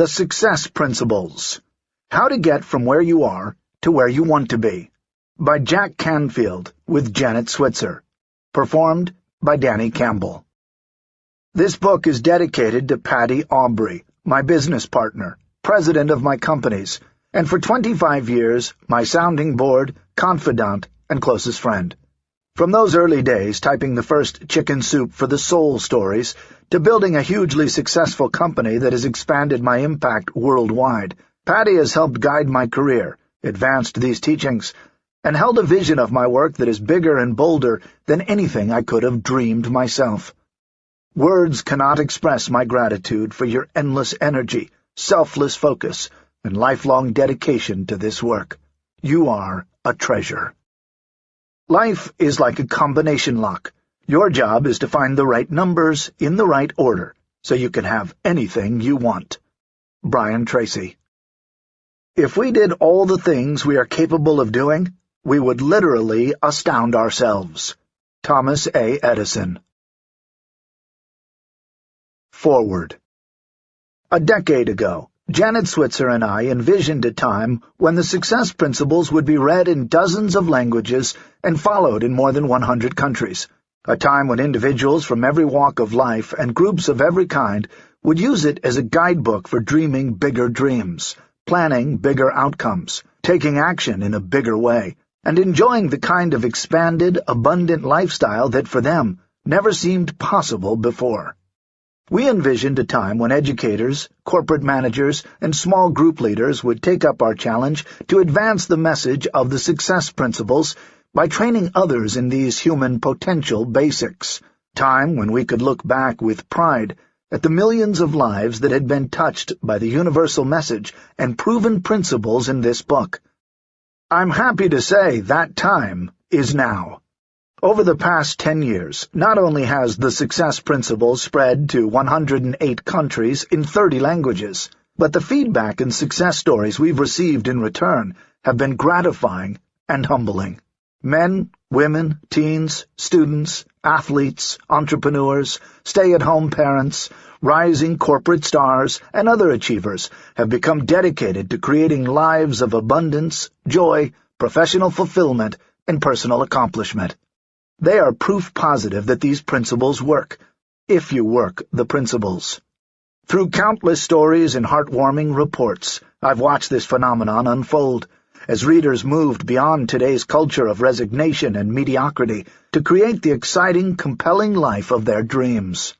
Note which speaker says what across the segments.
Speaker 1: The Success Principles How to Get from Where You Are to Where You Want to Be by Jack Canfield with Janet Switzer. Performed by Danny Campbell. This book is dedicated to Patty Aubrey, my business partner, president of my companies, and for 25 years, my sounding board, confidant, and closest friend. From those early days, typing the first chicken soup for the soul stories, to building a hugely successful company that has expanded my impact worldwide, Patty has helped guide my career, advanced these teachings, and held a vision of my work that is bigger and bolder than anything I could have dreamed myself. Words cannot express my gratitude for your endless energy, selfless focus, and lifelong dedication to this work. You are a treasure. Life is like a combination lock. Your job is to find the right numbers in the right order, so you can have anything you want. Brian Tracy If we did all the things we are capable of doing, we would literally astound ourselves. Thomas A. Edison Forward A decade ago, Janet Switzer and I envisioned a time when the success principles would be read in dozens of languages and followed in more than 100 countries, a time when individuals from every walk of life and groups of every kind would use it as a guidebook for dreaming bigger dreams, planning bigger outcomes, taking action in a bigger way, and enjoying the kind of expanded, abundant lifestyle that for them never seemed possible before. We envisioned a time when educators, corporate managers, and small group leaders would take up our challenge to advance the message of the success principles by training others in these human potential basics. Time when we could look back with pride at the millions of lives that had been touched by the universal message and proven principles in this book. I'm happy to say that time is now. Over the past ten years, not only has the success principle spread to 108 countries in 30 languages, but the feedback and success stories we've received in return have been gratifying and humbling. Men, women, teens, students, athletes, entrepreneurs, stay-at-home parents, rising corporate stars, and other achievers have become dedicated to creating lives of abundance, joy, professional fulfillment, and personal accomplishment. They are proof positive that these principles work, if you work the principles. Through countless stories and heartwarming reports, I've watched this phenomenon unfold, as readers moved beyond today's culture of resignation and mediocrity to create the exciting, compelling life of their dreams.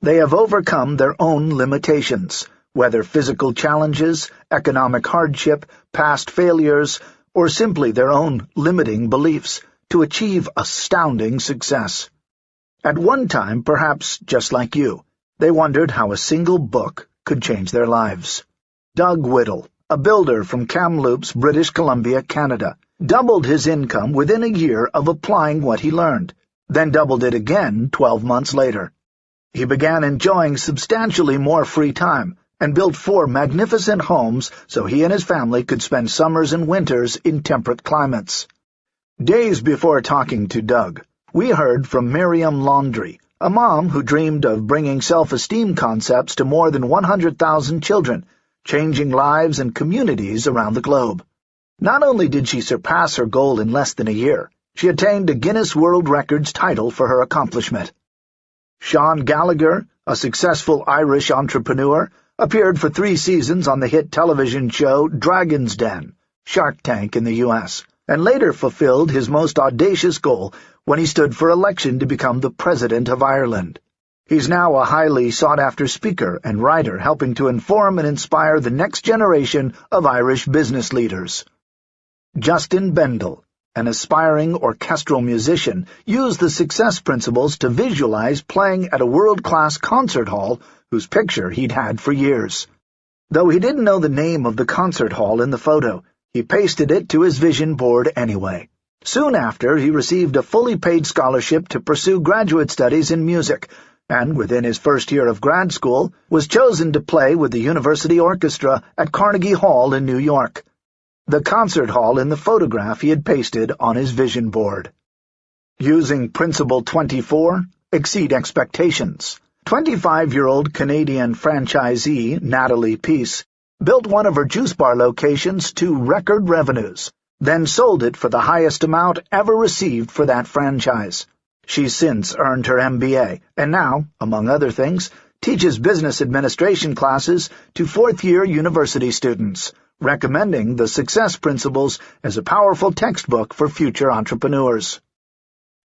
Speaker 1: They have overcome their own limitations, whether physical challenges, economic hardship, past failures, or simply their own limiting beliefs, to achieve astounding success. At one time, perhaps just like you, they wondered how a single book could change their lives. Doug Whittle, a builder from Kamloops, British Columbia, Canada, doubled his income within a year of applying what he learned, then doubled it again twelve months later. He began enjoying substantially more free time and built four magnificent homes so he and his family could spend summers and winters in temperate climates. Days before talking to Doug, we heard from Miriam Laundry, a mom who dreamed of bringing self-esteem concepts to more than 100,000 children, changing lives and communities around the globe. Not only did she surpass her goal in less than a year, she attained a Guinness World Records title for her accomplishment. Sean Gallagher, a successful Irish entrepreneur, appeared for three seasons on the hit television show Dragon's Den, Shark Tank in the U.S and later fulfilled his most audacious goal when he stood for election to become the President of Ireland. He's now a highly sought-after speaker and writer helping to inform and inspire the next generation of Irish business leaders. Justin Bendel, an aspiring orchestral musician, used the success principles to visualize playing at a world-class concert hall whose picture he'd had for years. Though he didn't know the name of the concert hall in the photo, he pasted it to his vision board anyway. Soon after, he received a fully paid scholarship to pursue graduate studies in music, and within his first year of grad school, was chosen to play with the University Orchestra at Carnegie Hall in New York. The concert hall in the photograph he had pasted on his vision board. Using Principle 24, Exceed Expectations. 25-year-old Canadian franchisee Natalie Peace built one of her juice bar locations to record revenues, then sold it for the highest amount ever received for that franchise. She's since earned her MBA, and now, among other things, teaches business administration classes to fourth-year university students, recommending the Success Principles as a powerful textbook for future entrepreneurs.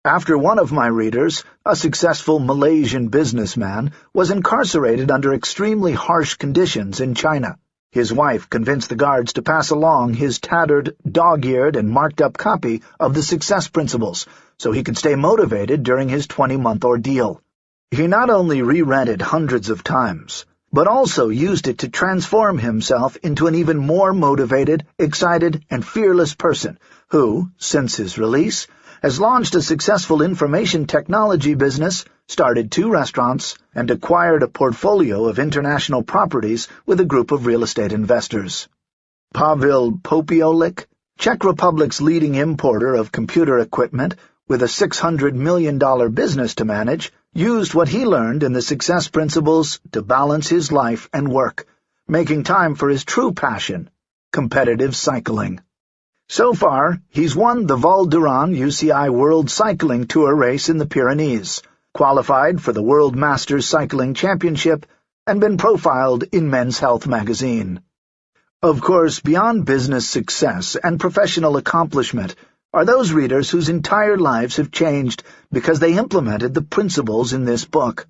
Speaker 1: After one of my readers, a successful Malaysian businessman, was incarcerated under extremely harsh conditions in China. His wife convinced the guards to pass along his tattered, dog-eared, and marked-up copy of the Success Principles so he could stay motivated during his 20-month ordeal. He not only reread it hundreds of times, but also used it to transform himself into an even more motivated, excited, and fearless person who, since his release, has launched a successful information technology business, started two restaurants, and acquired a portfolio of international properties with a group of real estate investors. Pavel Popiolik, Czech Republic's leading importer of computer equipment with a $600 million business to manage, used what he learned in the success principles to balance his life and work, making time for his true passion, competitive cycling. So far, he's won the Val d'Aran UCI World Cycling Tour race in the Pyrenees, qualified for the World Masters Cycling Championship, and been profiled in Men's Health magazine. Of course, beyond business success and professional accomplishment are those readers whose entire lives have changed because they implemented the principles in this book.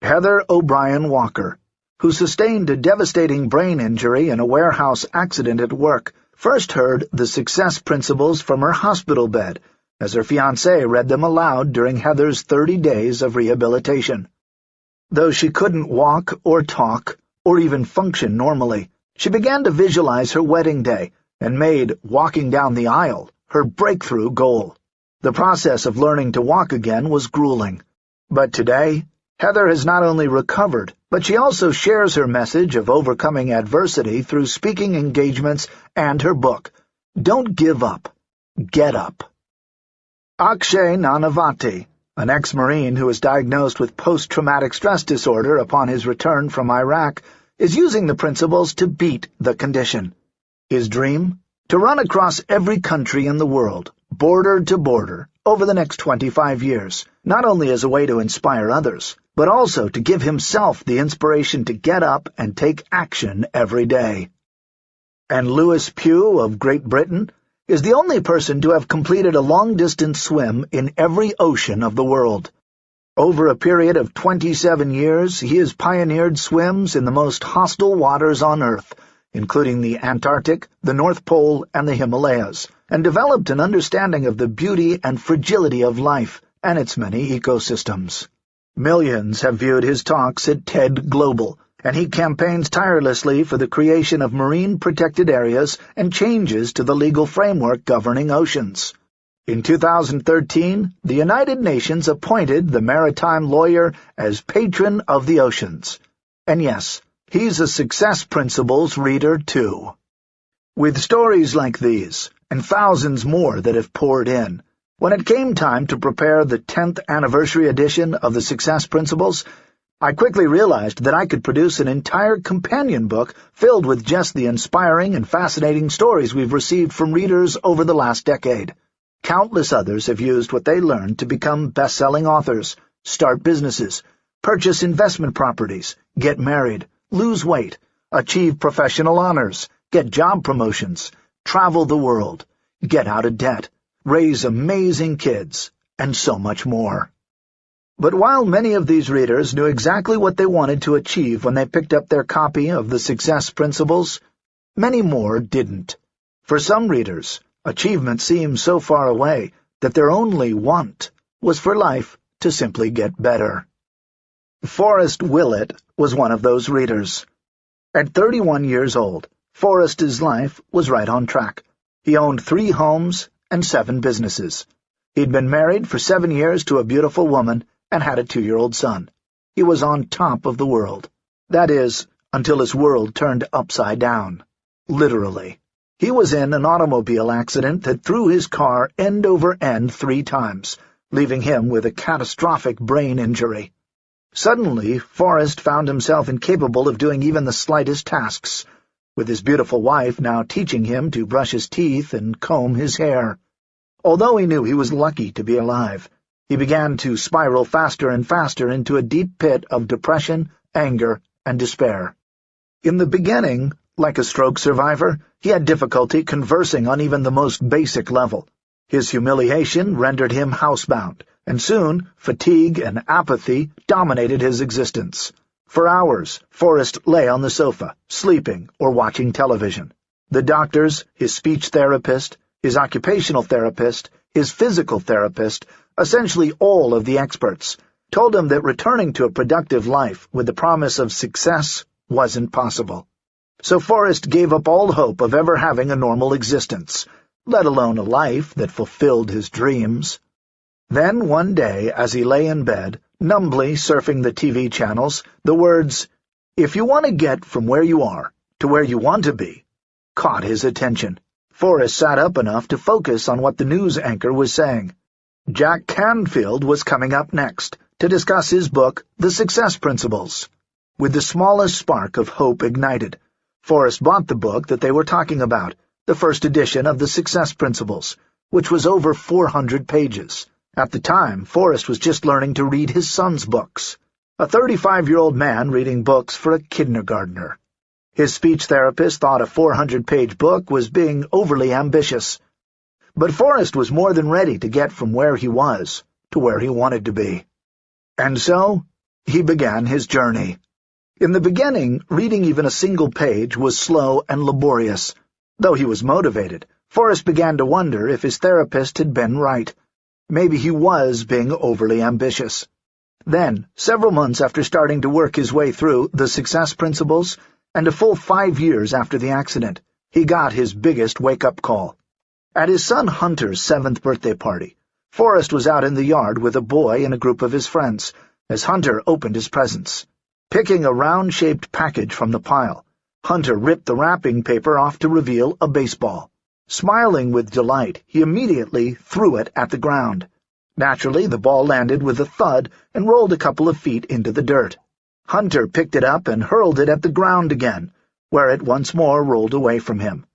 Speaker 1: Heather O'Brien Walker, who sustained a devastating brain injury in a warehouse accident at work, first heard the success principles from her hospital bed as her fiancé read them aloud during Heather's 30 days of rehabilitation. Though she couldn't walk or talk or even function normally, she began to visualize her wedding day and made walking down the aisle her breakthrough goal. The process of learning to walk again was grueling. But today, Heather has not only recovered, but she also shares her message of overcoming adversity through speaking engagements and her book, Don't Give Up, Get Up. Akshay Nanavati, an ex-Marine who was diagnosed with post-traumatic stress disorder upon his return from Iraq, is using the principles to beat the condition. His dream? To run across every country in the world, border to border, over the next 25 years, not only as a way to inspire others, but also to give himself the inspiration to get up and take action every day. And Lewis Pugh of Great Britain is the only person to have completed a long-distance swim in every ocean of the world. Over a period of 27 years, he has pioneered swims in the most hostile waters on Earth, including the Antarctic, the North Pole, and the Himalayas, and developed an understanding of the beauty and fragility of life and its many ecosystems. Millions have viewed his talks at TED Global, and he campaigns tirelessly for the creation of marine protected areas and changes to the legal framework governing oceans. In 2013, the United Nations appointed the maritime lawyer as patron of the oceans. And yes, he's a Success Principles reader, too. With stories like these, and thousands more that have poured in, when it came time to prepare the 10th anniversary edition of the Success Principles, I quickly realized that I could produce an entire companion book filled with just the inspiring and fascinating stories we've received from readers over the last decade. Countless others have used what they learned to become best-selling authors, start businesses, purchase investment properties, get married, lose weight, achieve professional honors, get job promotions, travel the world, get out of debt, raise amazing kids, and so much more. But while many of these readers knew exactly what they wanted to achieve when they picked up their copy of the Success Principles, many more didn't. For some readers, achievement seemed so far away that their only want was for life to simply get better. Forrest Willett was one of those readers. At 31 years old, Forrest's life was right on track. He owned three homes and seven businesses. He'd been married for seven years to a beautiful woman and had a two-year-old son. He was on top of the world. That is, until his world turned upside down. Literally. He was in an automobile accident that threw his car end over end three times, leaving him with a catastrophic brain injury. Suddenly, Forrest found himself incapable of doing even the slightest tasks, with his beautiful wife now teaching him to brush his teeth and comb his hair. Although he knew he was lucky to be alive, he began to spiral faster and faster into a deep pit of depression, anger, and despair. In the beginning, like a stroke survivor, he had difficulty conversing on even the most basic level. His humiliation rendered him housebound, and soon fatigue and apathy dominated his existence. For hours, Forrest lay on the sofa, sleeping or watching television. The doctors, his speech therapist, his occupational therapist, his physical therapist, essentially all of the experts, told him that returning to a productive life with the promise of success wasn't possible. So Forrest gave up all hope of ever having a normal existence, let alone a life that fulfilled his dreams. Then one day, as he lay in bed, numbly surfing the TV channels, the words, If you want to get from where you are to where you want to be, caught his attention. Forrest sat up enough to focus on what the news anchor was saying. Jack Canfield was coming up next to discuss his book, The Success Principles. With the smallest spark of hope ignited, Forrest bought the book that they were talking about, the first edition of The Success Principles, which was over 400 pages. At the time, Forrest was just learning to read his son's books. A 35-year-old man reading books for a kindergartner. His speech therapist thought a 400-page book was being overly ambitious. But Forrest was more than ready to get from where he was to where he wanted to be. And so, he began his journey. In the beginning, reading even a single page was slow and laborious. Though he was motivated, Forrest began to wonder if his therapist had been right. Maybe he was being overly ambitious. Then, several months after starting to work his way through the success principles, and a full five years after the accident, he got his biggest wake-up call. At his son Hunter's seventh birthday party, Forrest was out in the yard with a boy and a group of his friends, as Hunter opened his presents. Picking a round-shaped package from the pile, Hunter ripped the wrapping paper off to reveal a baseball. Smiling with delight, he immediately threw it at the ground. Naturally, the ball landed with a thud and rolled a couple of feet into the dirt. Hunter picked it up and hurled it at the ground again, where it once more rolled away from him.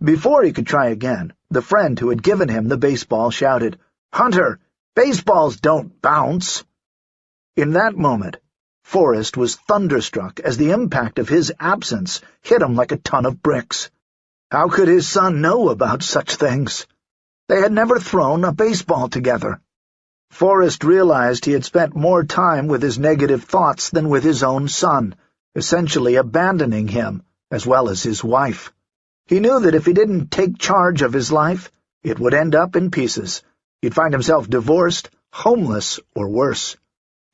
Speaker 1: Before he could try again, the friend who had given him the baseball shouted, "'Hunter, baseballs don't bounce!' In that moment, Forrest was thunderstruck as the impact of his absence hit him like a ton of bricks. How could his son know about such things? They had never thrown a baseball together. Forrest realized he had spent more time with his negative thoughts than with his own son, essentially abandoning him, as well as his wife. He knew that if he didn't take charge of his life, it would end up in pieces. He'd find himself divorced, homeless, or worse.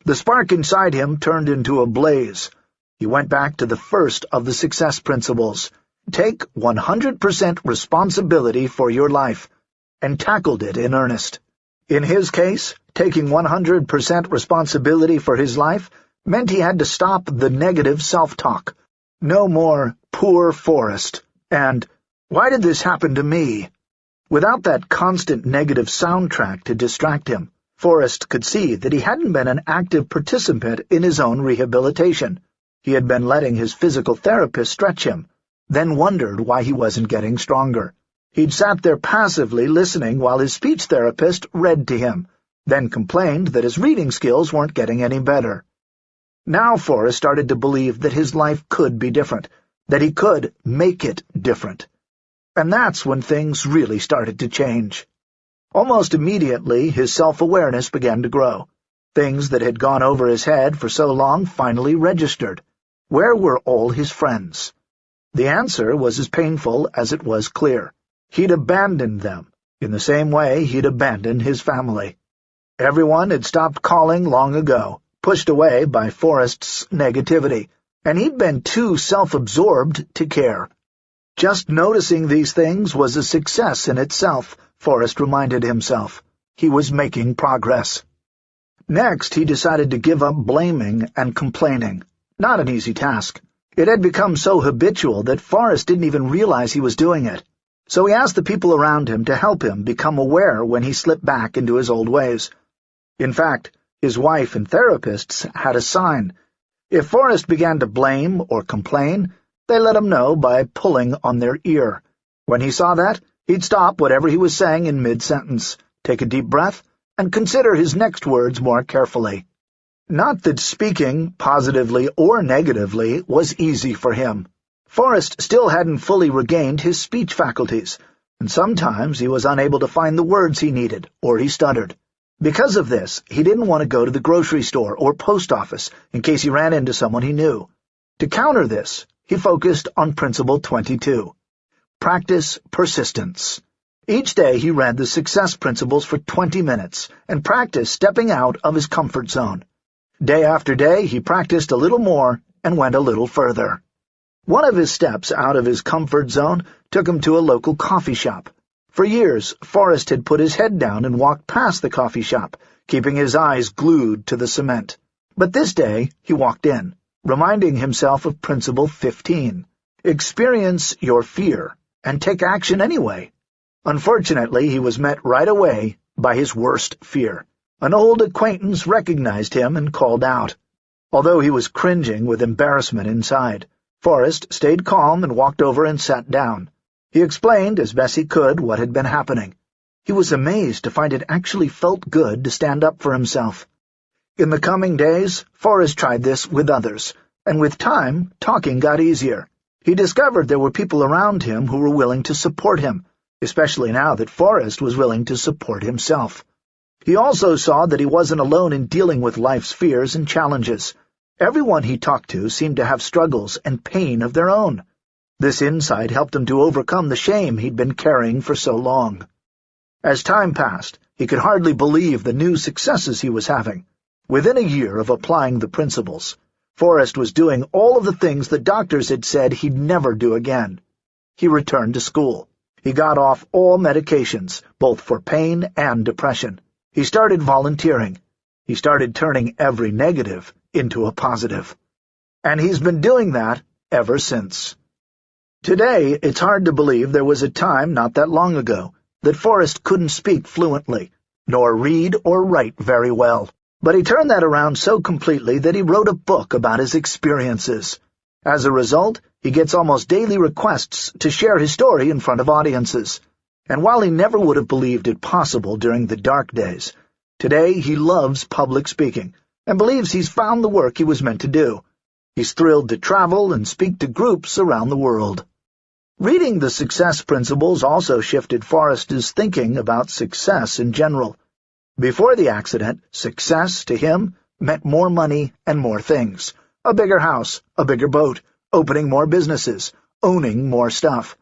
Speaker 1: The spark inside him turned into a blaze. He went back to the first of the success principles, Take 100% responsibility for your life, and tackled it in earnest. In his case, taking 100% responsibility for his life meant he had to stop the negative self-talk. No more poor Forrest and why did this happen to me? Without that constant negative soundtrack to distract him, Forrest could see that he hadn't been an active participant in his own rehabilitation. He had been letting his physical therapist stretch him, then wondered why he wasn't getting stronger. He'd sat there passively listening while his speech therapist read to him, then complained that his reading skills weren't getting any better. Now Forrest started to believe that his life could be different, that he could make it different. And that's when things really started to change. Almost immediately, his self-awareness began to grow. Things that had gone over his head for so long finally registered. Where were all his friends? The answer was as painful as it was clear. He'd abandoned them, in the same way he'd abandoned his family. Everyone had stopped calling long ago, pushed away by Forrest's negativity, and he'd been too self-absorbed to care. Just noticing these things was a success in itself, Forrest reminded himself. He was making progress. Next, he decided to give up blaming and complaining. Not an easy task. It had become so habitual that Forrest didn't even realize he was doing it. So he asked the people around him to help him become aware when he slipped back into his old ways. In fact, His wife and therapists had a sign. If Forrest began to blame or complain, they let him know by pulling on their ear. When he saw that, he'd stop whatever he was saying in mid-sentence, take a deep breath, and consider his next words more carefully. Not that speaking, positively or negatively, was easy for him. Forrest still hadn't fully regained his speech faculties, and sometimes he was unable to find the words he needed, or he stuttered. Because of this, he didn't want to go to the grocery store or post office in case he ran into someone he knew. To counter this, he focused on Principle 22. Practice persistence. Each day he read the success principles for 20 minutes and practiced stepping out of his comfort zone. Day after day he practiced a little more and went a little further. One of his steps out of his comfort zone took him to a local coffee shop. For years, Forrest had put his head down and walked past the coffee shop, keeping his eyes glued to the cement. But this day he walked in, reminding himself of Principle 15. Experience your fear, and take action anyway. Unfortunately, he was met right away by his worst fear. An old acquaintance recognized him and called out. Although he was cringing with embarrassment inside, Forrest stayed calm and walked over and sat down. He explained as best he could what had been happening. He was amazed to find it actually felt good to stand up for himself. In the coming days, Forrest tried this with others, and with time, talking got easier. He discovered there were people around him who were willing to support him, especially now that Forrest was willing to support himself. He also saw that he wasn't alone in dealing with life's fears and challenges. Everyone he talked to seemed to have struggles and pain of their own. This insight helped him to overcome the shame he'd been carrying for so long. As time passed, he could hardly believe the new successes he was having. Within a year of applying the principles, Forrest was doing all of the things the doctors had said he'd never do again. He returned to school. He got off all medications, both for pain and depression. He started volunteering. He started turning every negative into a positive. And he's been doing that ever since. Today, it's hard to believe there was a time not that long ago that Forrest couldn't speak fluently, nor read or write very well. But he turned that around so completely that he wrote a book about his experiences. As a result, he gets almost daily requests to share his story in front of audiences. And while he never would have believed it possible during the dark days, today he loves public speaking and believes he's found the work he was meant to do. He's thrilled to travel and speak to groups around the world. Reading the success principles also shifted Forrest's thinking about success in general. Before the accident, success, to him, meant more money and more things. A bigger house, a bigger boat, opening more businesses, owning more stuff.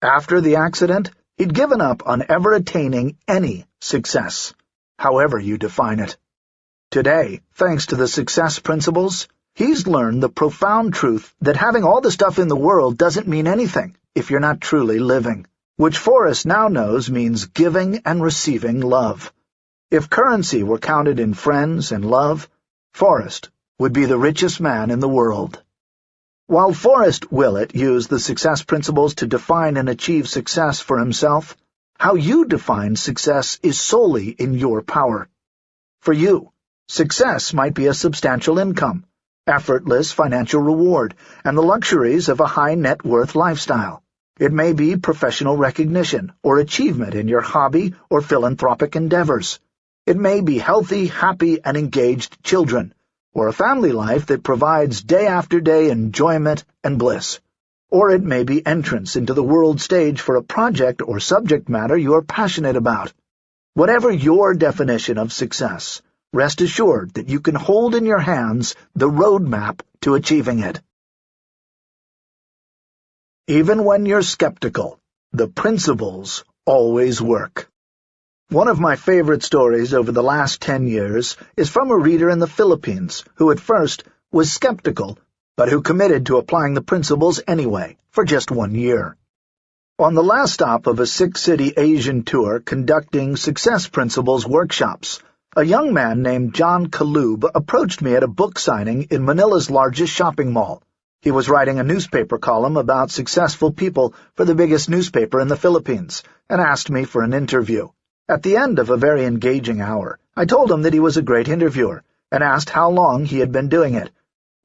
Speaker 1: After the accident, he'd given up on ever attaining any success, however you define it. Today, thanks to the success principles, he's learned the profound truth that having all the stuff in the world doesn't mean anything if you're not truly living, which Forrest now knows means giving and receiving love. If currency were counted in friends and love, Forrest would be the richest man in the world. While Forrest Willett used the success principles to define and achieve success for himself, how you define success is solely in your power. For you, Success might be a substantial income, effortless financial reward, and the luxuries of a high-net-worth lifestyle. It may be professional recognition or achievement in your hobby or philanthropic endeavors. It may be healthy, happy, and engaged children, or a family life that provides day after day enjoyment and bliss. Or it may be entrance into the world stage for a project or subject matter you are passionate about. Whatever your definition of success, rest assured that you can hold in your hands the roadmap to achieving it. Even when you're skeptical, the principles always work. One of my favorite stories over the last ten years is from a reader in the Philippines who at first was skeptical, but who committed to applying the principles anyway, for just one year. On the last stop of a six-city Asian tour conducting Success Principles workshops, a young man named John Calub approached me at a book signing in Manila's largest shopping mall. He was writing a newspaper column about successful people for the biggest newspaper in the Philippines, and asked me for an interview. At the end of a very engaging hour, I told him that he was a great interviewer, and asked how long he had been doing it.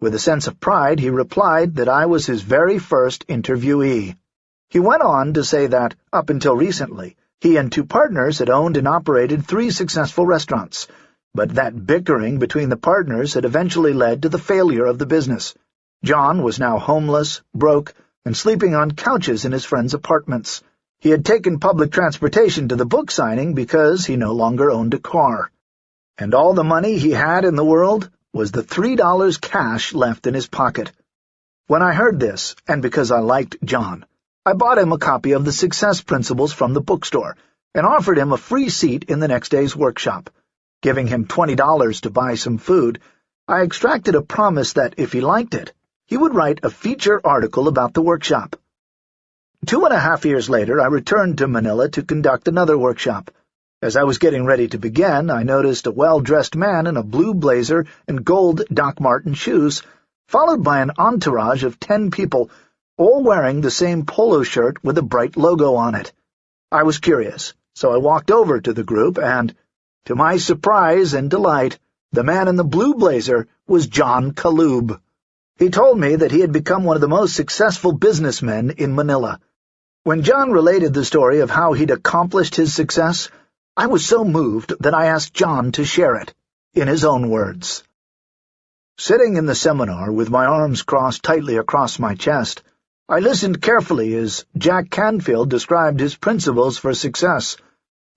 Speaker 1: With a sense of pride, he replied that I was his very first interviewee. He went on to say that, up until recently, he and two partners had owned and operated three successful restaurants, but that bickering between the partners had eventually led to the failure of the business. John was now homeless, broke, and sleeping on couches in his friends' apartments. He had taken public transportation to the book signing because he no longer owned a car. And all the money he had in the world was the three dollars cash left in his pocket. When I heard this, and because I liked John, I bought him a copy of the Success Principles from the bookstore and offered him a free seat in the next day's workshop. Giving him $20 to buy some food, I extracted a promise that if he liked it, he would write a feature article about the workshop. Two and a half years later, I returned to Manila to conduct another workshop. As I was getting ready to begin, I noticed a well-dressed man in a blue blazer and gold Doc Marten shoes, followed by an entourage of ten people all wearing the same polo shirt with a bright logo on it. I was curious, so I walked over to the group and, to my surprise and delight, the man in the blue blazer was John Calub. He told me that he had become one of the most successful businessmen in Manila. When John related the story of how he'd accomplished his success, I was so moved that I asked John to share it, in his own words. Sitting in the seminar with my arms crossed tightly across my chest, I listened carefully as Jack Canfield described his principles for success.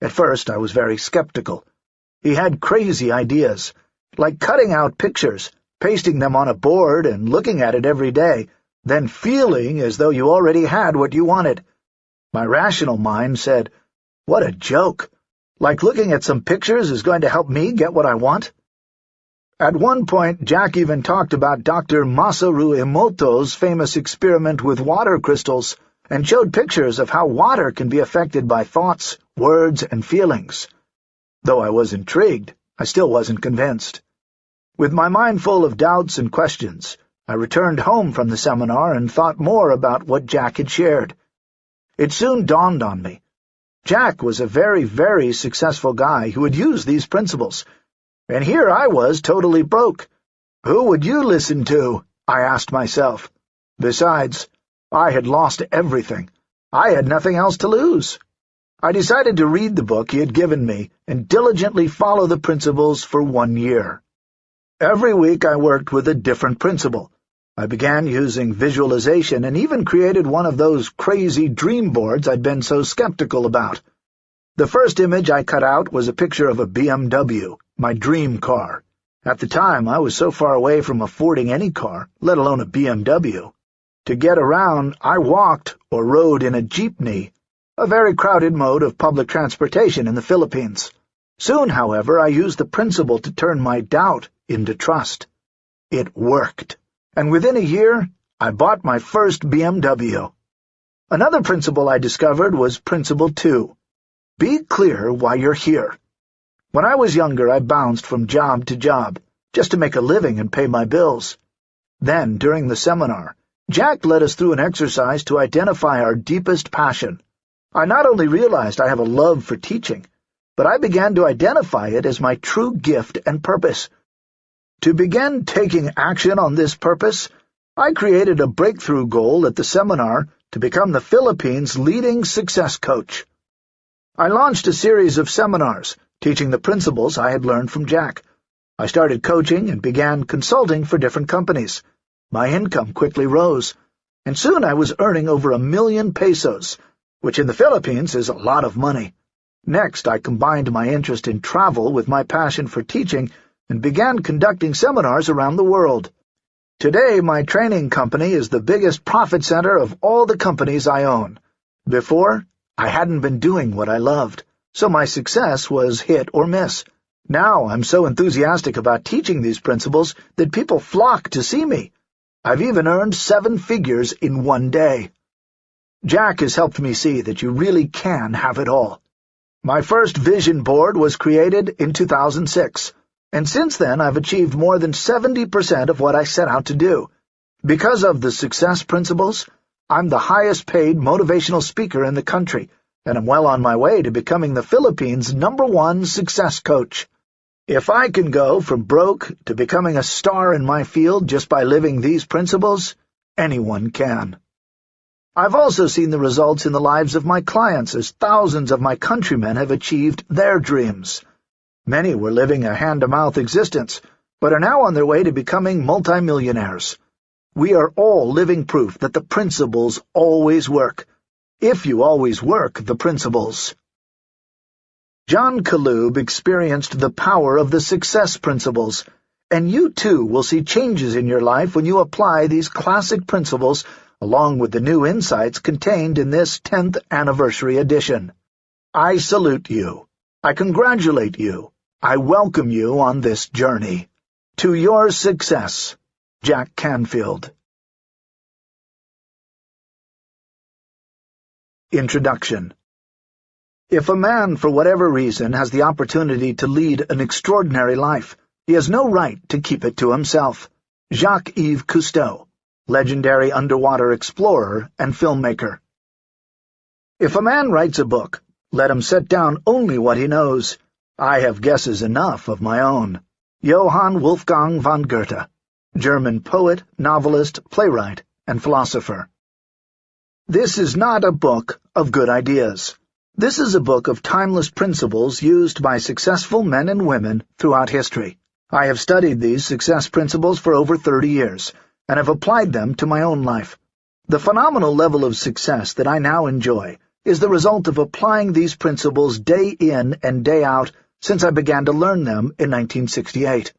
Speaker 1: At first I was very skeptical. He had crazy ideas, like cutting out pictures, pasting them on a board and looking at it every day, then feeling as though you already had what you wanted. My rational mind said, what a joke! Like looking at some pictures is going to help me get what I want? At one point, Jack even talked about Dr. Masaru Emoto's famous experiment with water crystals and showed pictures of how water can be affected by thoughts, words, and feelings. Though I was intrigued, I still wasn't convinced. With my mind full of doubts and questions, I returned home from the seminar and thought more about what Jack had shared. It soon dawned on me. Jack was a very, very successful guy who had used these principles, and here I was totally broke. Who would you listen to? I asked myself. Besides, I had lost everything. I had nothing else to lose. I decided to read the book he had given me and diligently follow the principles for one year. Every week I worked with a different principle. I began using visualization and even created one of those crazy dream boards I'd been so skeptical about. The first image I cut out was a picture of a BMW my dream car. At the time, I was so far away from affording any car, let alone a BMW. To get around, I walked or rode in a jeepney, a very crowded mode of public transportation in the Philippines. Soon, however, I used the principle to turn my doubt into trust. It worked, and within a year, I bought my first BMW. Another principle I discovered was Principle 2. Be clear why you're here. When I was younger, I bounced from job to job, just to make a living and pay my bills. Then, during the seminar, Jack led us through an exercise to identify our deepest passion. I not only realized I have a love for teaching, but I began to identify it as my true gift and purpose. To begin taking action on this purpose, I created a breakthrough goal at the seminar to become the Philippines' leading success coach. I launched a series of seminars teaching the principles I had learned from Jack. I started coaching and began consulting for different companies. My income quickly rose, and soon I was earning over a million pesos, which in the Philippines is a lot of money. Next, I combined my interest in travel with my passion for teaching and began conducting seminars around the world. Today, my training company is the biggest profit center of all the companies I own. Before, I hadn't been doing what I loved so my success was hit or miss. Now I'm so enthusiastic about teaching these principles that people flock to see me. I've even earned seven figures in one day. Jack has helped me see that you really can have it all. My first vision board was created in 2006, and since then I've achieved more than 70% of what I set out to do. Because of the success principles, I'm the highest paid motivational speaker in the country, and I'm well on my way to becoming the Philippines' number one success coach. If I can go from broke to becoming a star in my field just by living these principles, anyone can. I've also seen the results in the lives of my clients as thousands of my countrymen have achieved their dreams. Many were living a hand-to-mouth existence, but are now on their way to becoming multimillionaires. We are all living proof that the principles always work, if you always work the principles. John Calub experienced the power of the success principles, and you too will see changes in your life when you apply these classic principles along with the new insights contained in this 10th anniversary edition. I salute you. I congratulate you. I welcome you on this journey. To your success, Jack Canfield. Introduction if a man, for whatever reason, has the opportunity to lead an extraordinary life, he has no right to keep it to himself. Jacques-Yves Cousteau, legendary underwater explorer and filmmaker. If a man writes a book, let him set down only what he knows. I have guesses enough of my own. Johann Wolfgang von Goethe, German poet, novelist, playwright, and philosopher. This is not a book of good ideas. This is a book of timeless principles used by successful men and women throughout history. I have studied these success principles for over 30 years, and have applied them to my own life. The phenomenal level of success that I now enjoy is the result of applying these principles day in and day out since I began to learn them in 1968.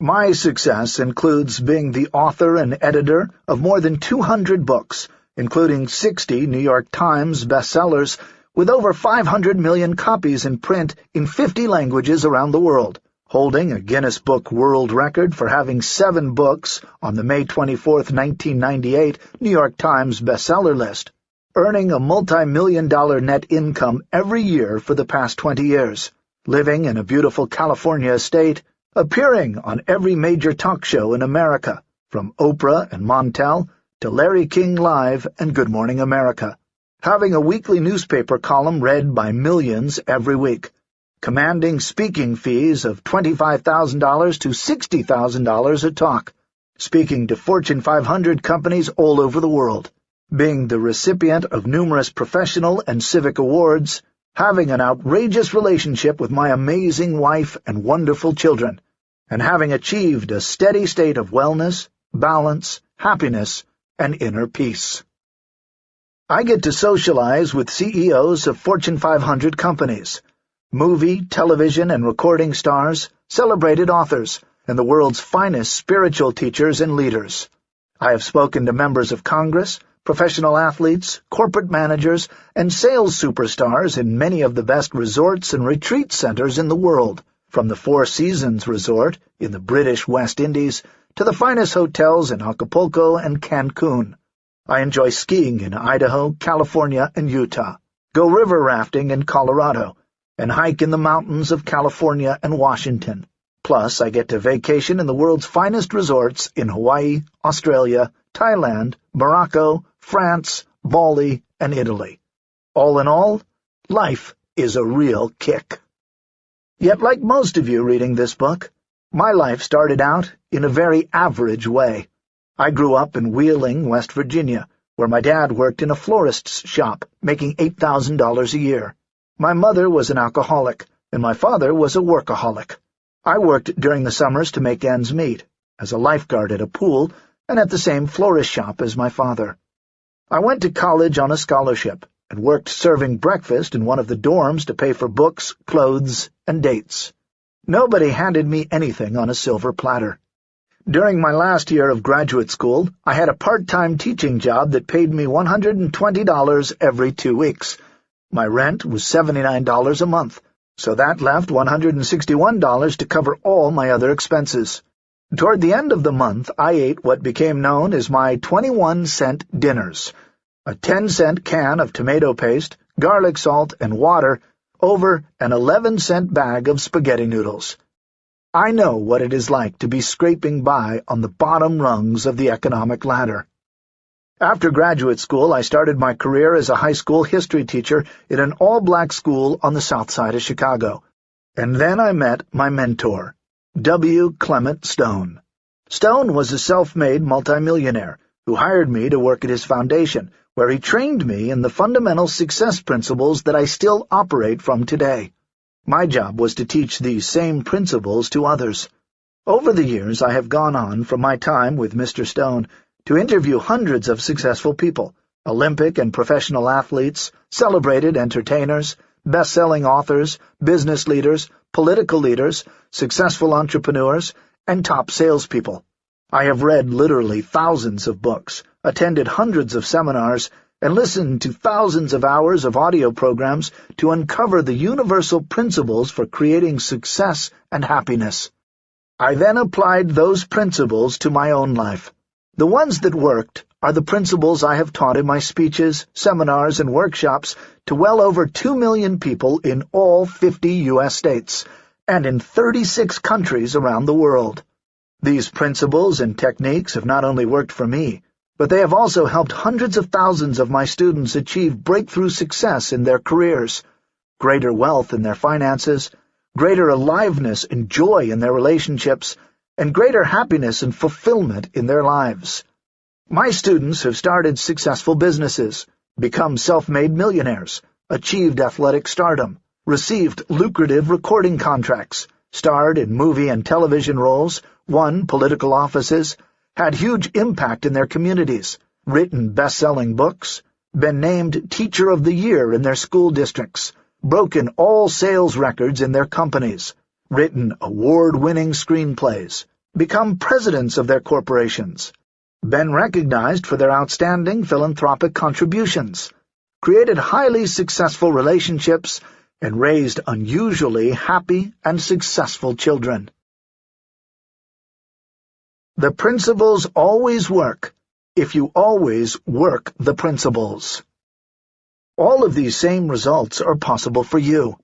Speaker 1: My success includes being the author and editor of more than 200 books, including 60 New York Times bestsellers with over 500 million copies in print in 50 languages around the world, holding a Guinness Book World Record for having seven books on the May 24, 1998 New York Times bestseller list, earning a multi-million dollar net income every year for the past 20 years, living in a beautiful California estate, appearing on every major talk show in America, from Oprah and Montel to Larry King Live and Good Morning America, having a weekly newspaper column read by millions every week, commanding speaking fees of $25,000 to $60,000 a talk, speaking to Fortune 500 companies all over the world, being the recipient of numerous professional and civic awards, having an outrageous relationship with my amazing wife and wonderful children, and having achieved a steady state of wellness, balance, happiness, and inner peace. I get to socialize with CEOs of Fortune 500 companies, movie, television, and recording stars, celebrated authors, and the world's finest spiritual teachers and leaders. I have spoken to members of Congress, professional athletes, corporate managers, and sales superstars in many of the best resorts and retreat centers in the world, from the Four Seasons Resort in the British West Indies to the finest hotels in Acapulco and Cancun. I enjoy skiing in Idaho, California, and Utah, go river rafting in Colorado, and hike in the mountains of California and Washington. Plus, I get to vacation in the world's finest resorts in Hawaii, Australia, Thailand, Morocco, France, Bali, and Italy. All in all, life is a real kick. Yet, like most of you reading this book, my life started out in a very average way. I grew up in Wheeling, West Virginia, where my dad worked in a florist's shop, making $8,000 a year. My mother was an alcoholic, and my father was a workaholic. I worked during the summers to make ends meet, as a lifeguard at a pool and at the same florist shop as my father. I went to college on a scholarship and worked serving breakfast in one of the dorms to pay for books, clothes, and dates. Nobody handed me anything on a silver platter. During my last year of graduate school, I had a part-time teaching job that paid me $120 every two weeks. My rent was $79 a month, so that left $161 to cover all my other expenses. Toward the end of the month, I ate what became known as my 21-cent dinners, a 10-cent can of tomato paste, garlic salt, and water over an 11-cent bag of spaghetti noodles. I know what it is like to be scraping by on the bottom rungs of the economic ladder. After graduate school, I started my career as a high school history teacher in an all-black school on the south side of Chicago. And then I met my mentor, W. Clement Stone. Stone was a self-made multimillionaire who hired me to work at his foundation, where he trained me in the fundamental success principles that I still operate from today. My job was to teach these same principles to others. Over the years, I have gone on, from my time with Mr. Stone, to interview hundreds of successful people, Olympic and professional athletes, celebrated entertainers, best-selling authors, business leaders, political leaders, successful entrepreneurs, and top salespeople. I have read literally thousands of books, attended hundreds of seminars, and listened to thousands of hours of audio programs to uncover the universal principles for creating success and happiness. I then applied those principles to my own life. The ones that worked are the principles I have taught in my speeches, seminars, and workshops to well over two million people in all 50 U.S. states, and in 36 countries around the world. These principles and techniques have not only worked for me, but they have also helped hundreds of thousands of my students achieve breakthrough success in their careers, greater wealth in their finances, greater aliveness and joy in their relationships, and greater happiness and fulfillment in their lives. My students have started successful businesses, become self-made millionaires, achieved athletic stardom, received lucrative recording contracts, starred in movie and television roles, won political offices, had huge impact in their communities, written best-selling books, been named Teacher of the Year in their school districts, broken all sales records in their companies, written award-winning screenplays, become presidents of their corporations, been recognized for their outstanding philanthropic contributions, created highly successful relationships, and raised unusually happy and successful children. The principles always work if you always work the principles. All of these same results are possible for you.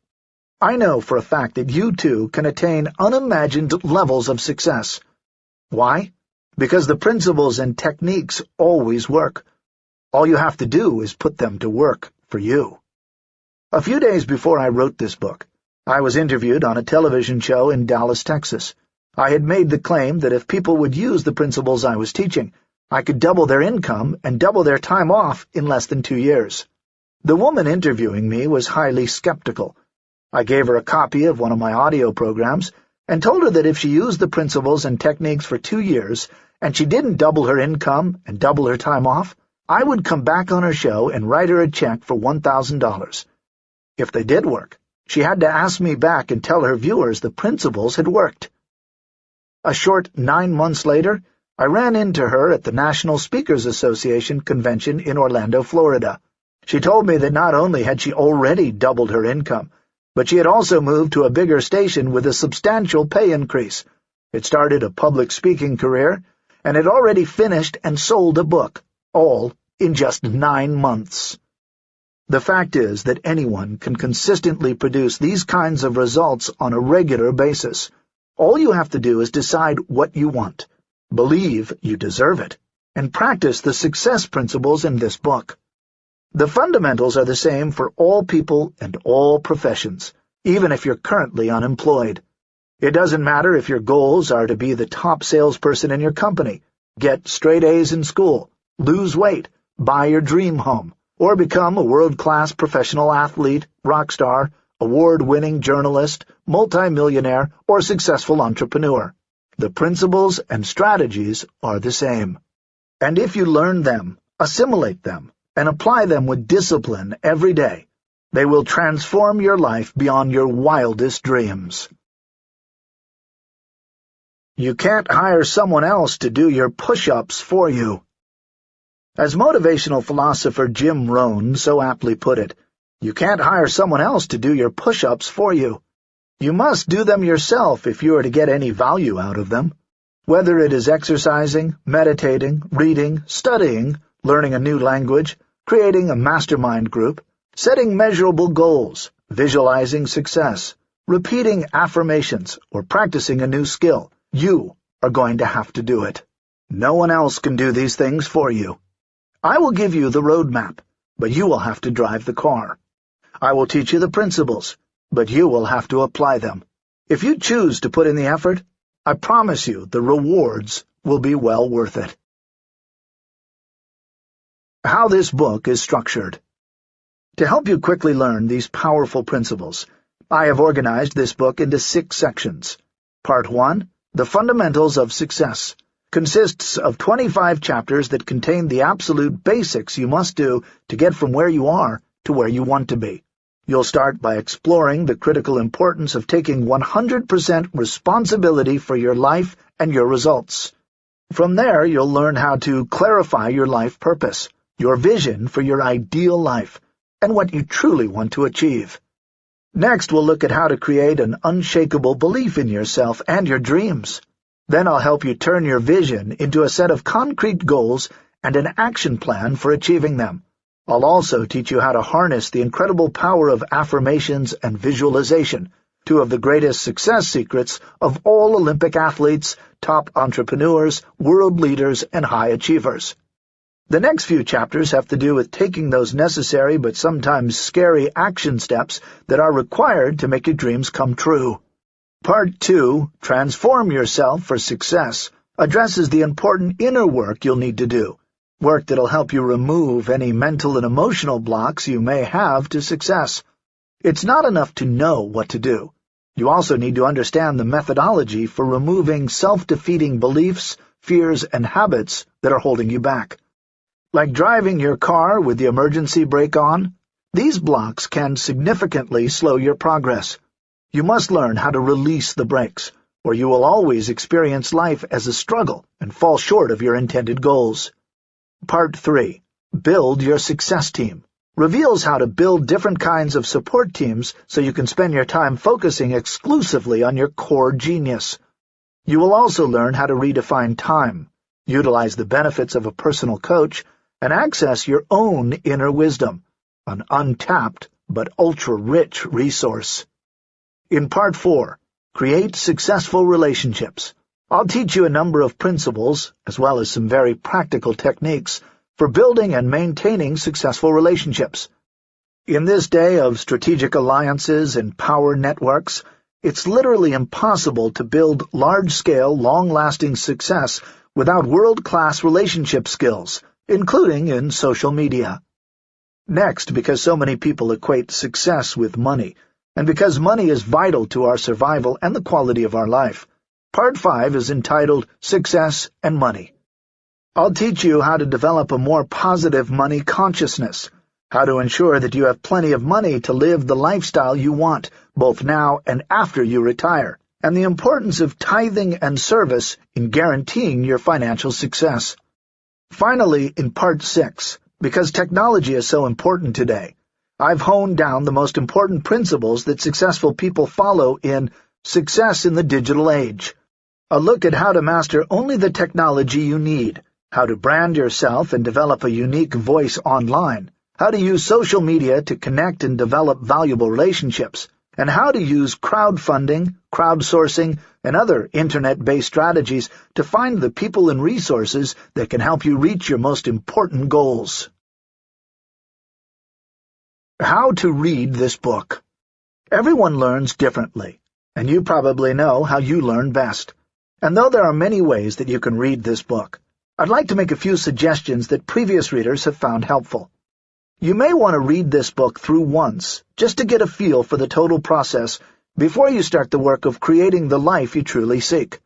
Speaker 1: I know for a fact that you too can attain unimagined levels of success. Why? Because the principles and techniques always work. All you have to do is put them to work for you. A few days before I wrote this book, I was interviewed on a television show in Dallas, Texas. I had made the claim that if people would use the principles I was teaching, I could double their income and double their time off in less than two years. The woman interviewing me was highly skeptical, I gave her a copy of one of my audio programs and told her that if she used the principles and techniques for two years and she didn't double her income and double her time off, I would come back on her show and write her a check for $1,000. If they did work, she had to ask me back and tell her viewers the principles had worked. A short nine months later, I ran into her at the National Speakers Association convention in Orlando, Florida. She told me that not only had she already doubled her income, but she had also moved to a bigger station with a substantial pay increase. It started a public speaking career, and had already finished and sold a book, all in just nine months. The fact is that anyone can consistently produce these kinds of results on a regular basis. All you have to do is decide what you want, believe you deserve it, and practice the success principles in this book. The fundamentals are the same for all people and all professions, even if you're currently unemployed. It doesn't matter if your goals are to be the top salesperson in your company, get straight A's in school, lose weight, buy your dream home, or become a world-class professional athlete, rock star, award-winning journalist, multimillionaire, or successful entrepreneur. The principles and strategies are the same. And if you learn them, assimilate them, and apply them with discipline every day, they will transform your life beyond your wildest dreams. You can't hire someone else to do your push-ups for you. As motivational philosopher Jim Rohn so aptly put it, you can't hire someone else to do your push-ups for you. You must do them yourself if you are to get any value out of them. Whether it is exercising, meditating, reading, studying, learning a new language, creating a mastermind group, setting measurable goals, visualizing success, repeating affirmations, or practicing a new skill, you are going to have to do it. No one else can do these things for you. I will give you the roadmap, but you will have to drive the car. I will teach you the principles, but you will have to apply them. If you choose to put in the effort, I promise you the rewards will be well worth it. How this book is structured. To help you quickly learn these powerful principles, I have organized this book into six sections. Part 1, The Fundamentals of Success, consists of 25 chapters that contain the absolute basics you must do to get from where you are to where you want to be. You'll start by exploring the critical importance of taking 100% responsibility for your life and your results. From there, you'll learn how to clarify your life purpose, your vision for your ideal life, and what you truly want to achieve. Next, we'll look at how to create an unshakable belief in yourself and your dreams. Then I'll help you turn your vision into a set of concrete goals and an action plan for achieving them. I'll also teach you how to harness the incredible power of affirmations and visualization, two of the greatest success secrets of all Olympic athletes, top entrepreneurs, world leaders, and high achievers. The next few chapters have to do with taking those necessary but sometimes scary action steps that are required to make your dreams come true. Part 2, Transform Yourself for Success, addresses the important inner work you'll need to do, work that'll help you remove any mental and emotional blocks you may have to success. It's not enough to know what to do. You also need to understand the methodology for removing self-defeating beliefs, fears, and habits that are holding you back. Like driving your car with the emergency brake on, these blocks can significantly slow your progress. You must learn how to release the brakes, or you will always experience life as a struggle and fall short of your intended goals. Part 3. Build Your Success Team reveals how to build different kinds of support teams so you can spend your time focusing exclusively on your core genius. You will also learn how to redefine time, utilize the benefits of a personal coach, and access your own inner wisdom, an untapped but ultra-rich resource. In Part 4, Create Successful Relationships, I'll teach you a number of principles, as well as some very practical techniques, for building and maintaining successful relationships. In this day of strategic alliances and power networks, it's literally impossible to build large-scale, long-lasting success without world-class relationship skills, including in social media. Next, because so many people equate success with money, and because money is vital to our survival and the quality of our life, Part 5 is entitled Success and Money. I'll teach you how to develop a more positive money consciousness, how to ensure that you have plenty of money to live the lifestyle you want, both now and after you retire, and the importance of tithing and service in guaranteeing your financial success. Finally, in Part 6, because technology is so important today, I've honed down the most important principles that successful people follow in Success in the Digital Age. A look at how to master only the technology you need, how to brand yourself and develop a unique voice online, how to use social media to connect and develop valuable relationships, and how to use crowdfunding, crowdsourcing, and other internet-based strategies to find the people and resources that can help you reach your most important goals. How to read this book. Everyone learns differently, and you probably know how you learn best. And though there are many ways that you can read this book, I'd like to make a few suggestions that previous readers have found helpful. You may want to read this book through once, just to get a feel for the total process before you start the work of creating the life you truly seek.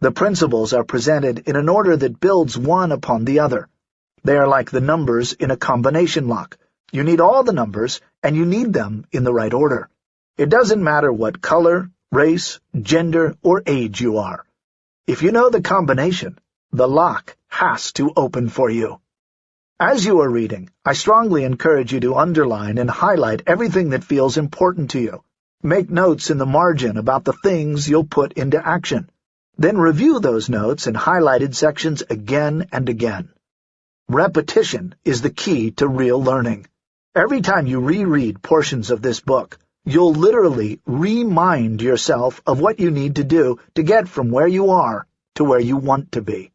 Speaker 1: The principles are presented in an order that builds one upon the other. They are like the numbers in a combination lock. You need all the numbers, and you need them in the right order. It doesn't matter what color, race, gender, or age you are. If you know the combination, the lock has to open for you. As you are reading, I strongly encourage you to underline and highlight everything that feels important to you. Make notes in the margin about the things you'll put into action. Then review those notes and highlighted sections again and again. Repetition is the key to real learning. Every time you reread portions of this book, You'll literally remind yourself of what you need to do to get from where you are to where you want to be.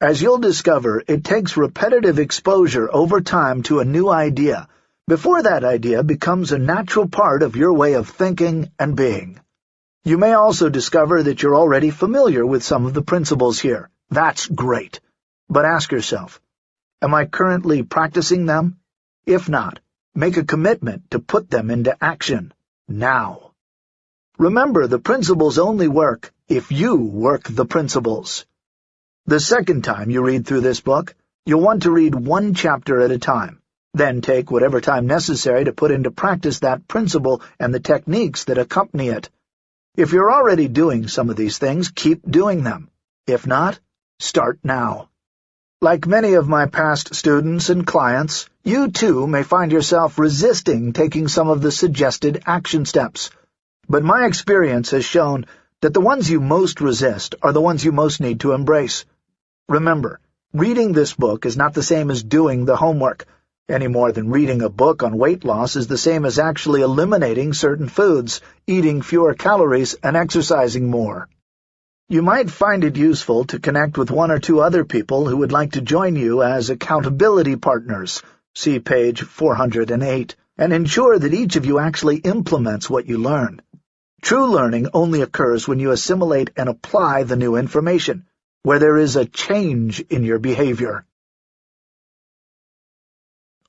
Speaker 1: As you'll discover, it takes repetitive exposure over time to a new idea before that idea becomes a natural part of your way of thinking and being. You may also discover that you're already familiar with some of the principles here. That's great. But ask yourself, am I currently practicing them? If not, make a commitment to put them into action, now. Remember, the principles only work if you work the principles. The second time you read through this book, you'll want to read one chapter at a time. Then take whatever time necessary to put into practice that principle and the techniques that accompany it. If you're already doing some of these things, keep doing them. If not, start now. Like many of my past students and clients, you too may find yourself resisting taking some of the suggested action steps. But my experience has shown that the ones you most resist are the ones you most need to embrace. Remember, reading this book is not the same as doing the homework, any more than reading a book on weight loss is the same as actually eliminating certain foods, eating fewer calories, and exercising more. You might find it useful to connect with one or two other people who would like to join you as accountability partners, see page 408, and ensure that each of you actually implements what you learn. True learning only occurs when you assimilate and apply the new information, where there is a change in your behavior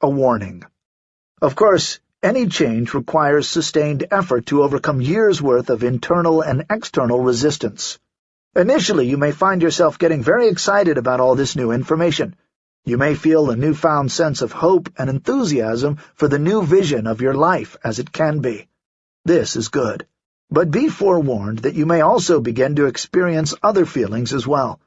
Speaker 1: a warning. Of course, any change requires sustained effort to overcome years' worth of internal and external resistance. Initially, you may find yourself getting very excited about all this new information. You may feel a newfound sense of hope and enthusiasm for the new vision of your life as it can be. This is good. But be forewarned that you may also begin to experience other feelings as well.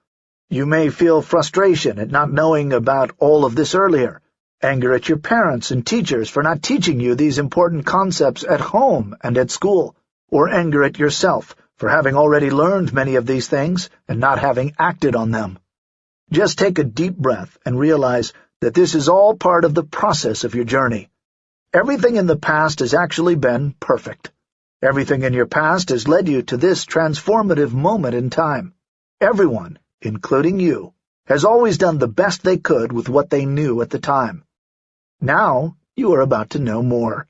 Speaker 1: You may feel frustration at not knowing about all of this earlier, anger at your parents and teachers for not teaching you these important concepts at home and at school, or anger at yourself for having already learned many of these things and not having acted on them. Just take a deep breath and realize that this is all part of the process of your journey. Everything in the past has actually been perfect. Everything in your past has led you to this transformative moment in time. Everyone, including you, has always done the best they could with what they knew at the time. Now you are about to know more.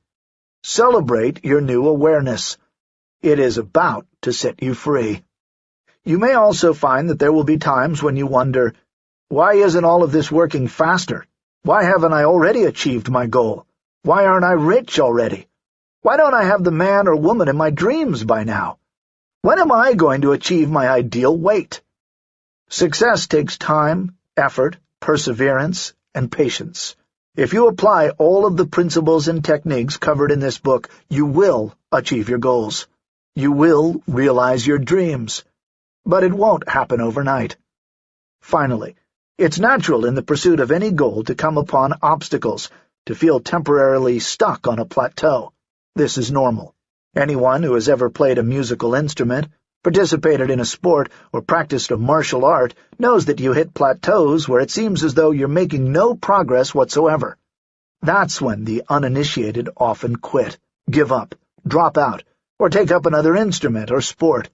Speaker 1: Celebrate your new awareness. It is about to set you free. You may also find that there will be times when you wonder, why isn't all of this working faster? Why haven't I already achieved my goal? Why aren't I rich already? Why don't I have the man or woman in my dreams by now? When am I going to achieve my ideal weight? Success takes time, effort, perseverance, and patience. If you apply all of the principles and techniques covered in this book, you will achieve your goals. You will realize your dreams. But it won't happen overnight. Finally, it's natural in the pursuit of any goal to come upon obstacles, to feel temporarily stuck on a plateau. This is normal. Anyone who has ever played a musical instrument participated in a sport, or practiced a martial art knows that you hit plateaus where it seems as though you're making no progress whatsoever. That's when the uninitiated often quit, give up, drop out, or take up another instrument or sport.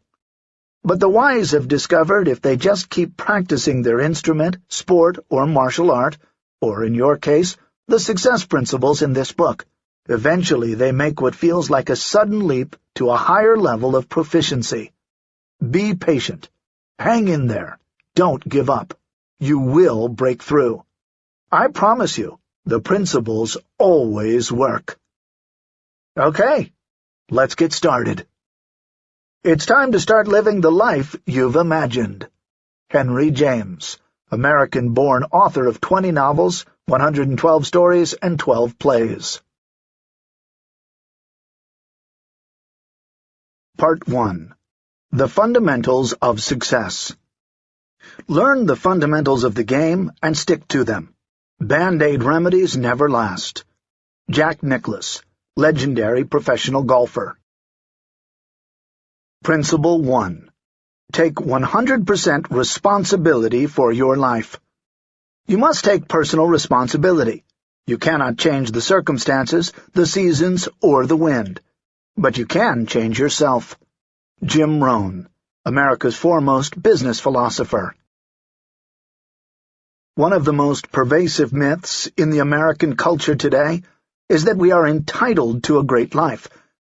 Speaker 1: But the wise have discovered if they just keep practicing their instrument, sport, or martial art, or, in your case, the success principles in this book, eventually they make what feels like a sudden leap to a higher level of proficiency. Be patient. Hang in there. Don't give up. You will break through. I promise you, the principles always work. Okay, let's get started. It's time to start living the life you've imagined. Henry James, American-born author of 20 novels, 112 stories, and 12 plays. Part 1 the Fundamentals of Success Learn the fundamentals of the game and stick to them. Band-Aid remedies never last. Jack Nicklaus, legendary professional golfer. Principle 1. Take 100% responsibility for your life. You must take personal responsibility. You cannot change the circumstances, the seasons, or the wind. But you can change yourself. Jim Rohn, America's foremost business philosopher. One of the most pervasive myths in the American culture today is that we are entitled to a great life,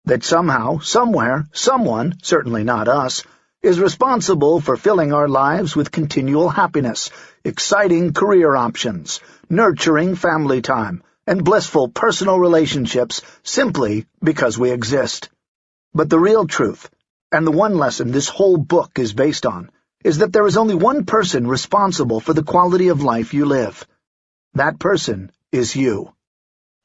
Speaker 1: that somehow, somewhere, someone, certainly not us, is responsible for filling our lives with continual happiness, exciting career options, nurturing family time, and blissful personal relationships simply because we exist. But the real truth, and the one lesson this whole book is based on, is that there is only one person responsible for the quality of life you live. That person is you.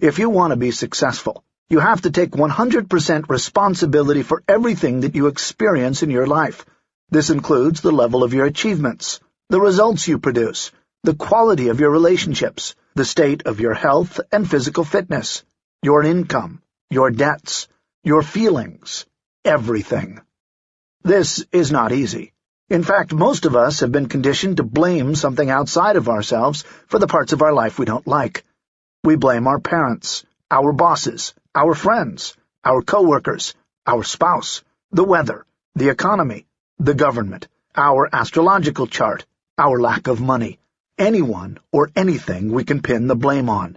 Speaker 1: If you want to be successful, you have to take 100% responsibility for everything that you experience in your life. This includes the level of your achievements, the results you produce, the quality of your relationships, the state of your health and physical fitness, your income, your debts, your feelings, everything. This is not easy. In fact, most of us have been conditioned to blame something outside of ourselves for the parts of our life we don't like. We blame our parents, our bosses, our friends, our coworkers, our spouse, the weather, the economy, the government, our astrological chart, our lack of money, anyone or anything we can pin the blame on.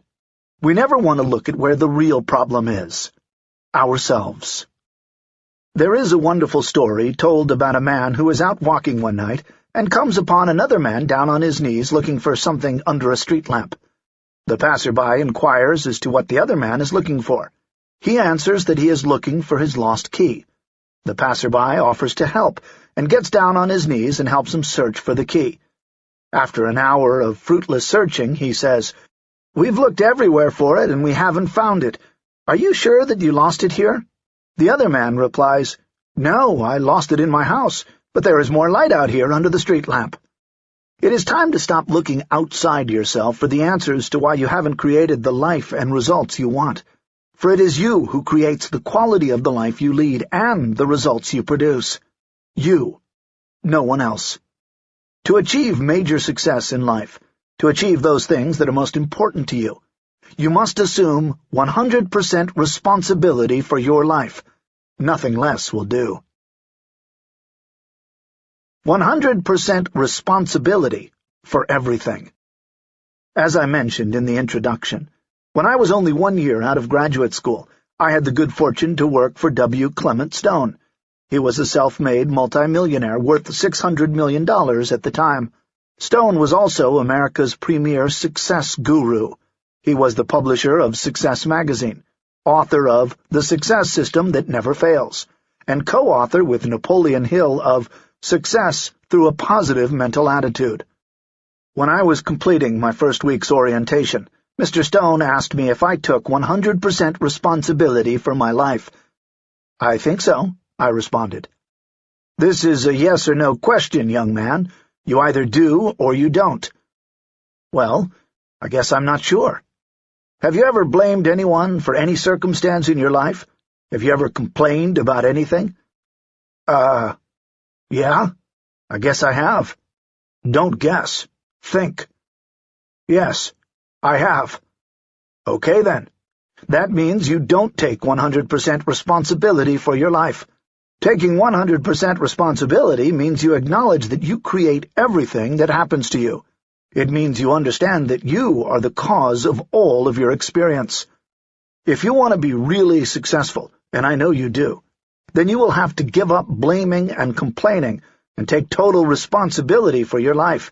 Speaker 1: We never want to look at where the real problem is. Ourselves. There is a wonderful story told about a man who is out walking one night and comes upon another man down on his knees looking for something under a street lamp. The passerby inquires as to what the other man is looking for. He answers that he is looking for his lost key. The passerby offers to help and gets down on his knees and helps him search for the key. After an hour of fruitless searching, he says, We've looked everywhere for it and we haven't found it. Are you sure that you lost it here? The other man replies, No, I lost it in my house, but there is more light out here under the street lamp. It is time to stop looking outside yourself for the answers to why you haven't created the life and results you want. For it is you who creates the quality of the life you lead and the results you produce. You. No one else. To achieve major success in life, to achieve those things that are most important to you, you must assume 100% responsibility for your life. Nothing less will do. 100% responsibility for everything. As I mentioned in the introduction, when I was only one year out of graduate school, I had the good fortune to work for W. Clement Stone. He was a self-made multimillionaire worth $600 million at the time. Stone was also America's premier success guru. He was the publisher of Success Magazine, author of The Success System That Never Fails, and co-author with Napoleon Hill of Success through a Positive Mental Attitude. When I was completing my first week's orientation, Mr. Stone asked me if I took 100% responsibility for my life. I think so, I responded. This is a yes or no question, young man. You either do or you don't. Well, I guess I'm not sure. Have you ever blamed anyone for any circumstance in your life? Have you ever complained about anything? Uh, yeah, I guess I have. Don't guess. Think. Yes, I have. Okay, then. That means you don't take 100% responsibility for your life. Taking 100% responsibility means you acknowledge that you create everything that happens to you. It means you understand that you are the cause of all of your experience. If you want to be really successful, and I know you do, then you will have to give up blaming and complaining and take total responsibility for your life.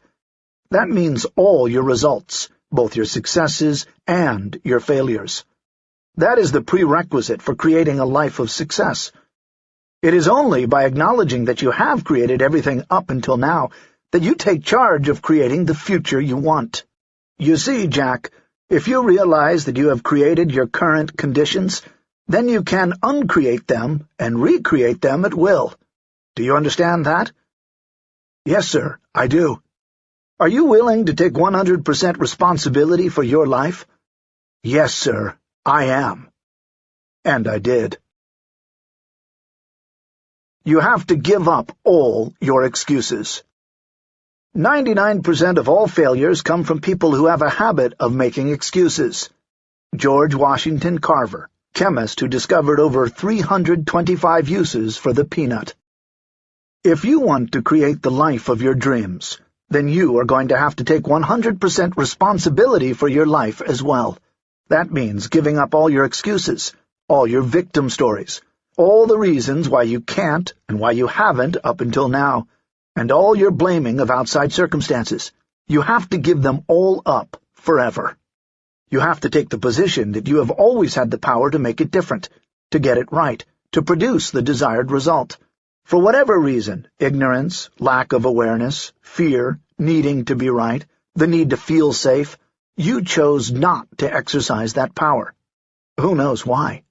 Speaker 1: That means all your results, both your successes and your failures. That is the prerequisite for creating a life of success. It is only by acknowledging that you have created everything up until now that you take charge of creating the future you want. You see, Jack, if you realize that you have created your current conditions, then you can uncreate them and recreate them at will. Do you understand that? Yes, sir, I do. Are you willing to take 100% responsibility for your life? Yes, sir, I am. And I did. You have to give up all your excuses. 99% of all failures come from people who have a habit of making excuses. George Washington Carver chemist who discovered over 325 uses for the peanut. If you want to create the life of your dreams, then you are going to have to take 100% responsibility for your life as well. That means giving up all your excuses, all your victim stories, all the reasons why you can't and why you haven't up until now, and all your blaming of outside circumstances. You have to give them all up forever. You have to take the position that you have always had the power to make it different, to get it right, to produce the desired result. For whatever reason, ignorance, lack of awareness, fear, needing to be right, the need to feel safe, you chose not to exercise that power. Who knows why?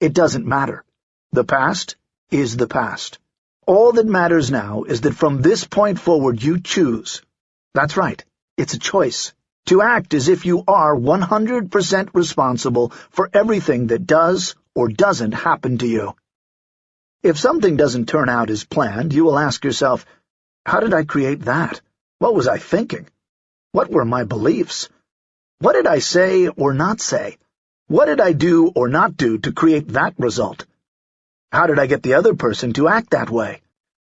Speaker 1: It doesn't matter. The past is the past. All that matters now is that from this point forward you choose. That's right, it's a choice. To act as if you are 100% responsible for everything that does or doesn't happen to you. If something doesn't turn out as planned, you will ask yourself, how did I create that? What was I thinking? What were my beliefs? What did I say or not say? What did I do or not do to create that result? How did I get the other person to act that way?